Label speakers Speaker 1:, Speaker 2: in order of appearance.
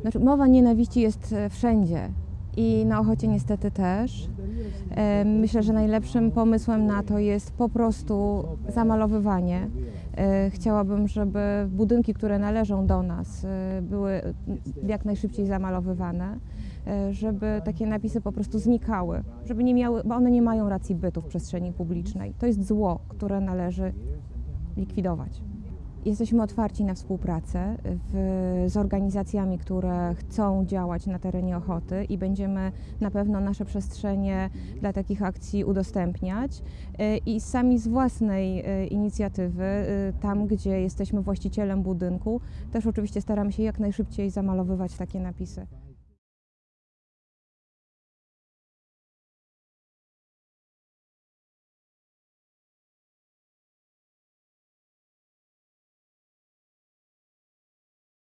Speaker 1: Znaczy, mowa nienawiści jest e, wszędzie i na Ochocie niestety też. E, Myślę, że najlepszym pomysłem na to jest po prostu zamalowywanie. E, Chciałabym, żeby budynki, które należą do nas, były jak najszybciej zamalowywane, żeby takie napisy po prostu znikały, żeby nie miały, bo one nie mają racji bytu w przestrzeni publicznej. To jest zło, które należy likwidować. Jesteśmy otwarci na współpracę w, z organizacjami, które chcą działać na terenie Ochoty i będziemy na pewno nasze przestrzenie dla takich akcji udostępniać Y, i sami z własnej y, inicjatywy, y, tam gdzie jesteśmy właścicielem budynku, też oczywiście staramy się jak najszybciej zamalowywać takie napisy.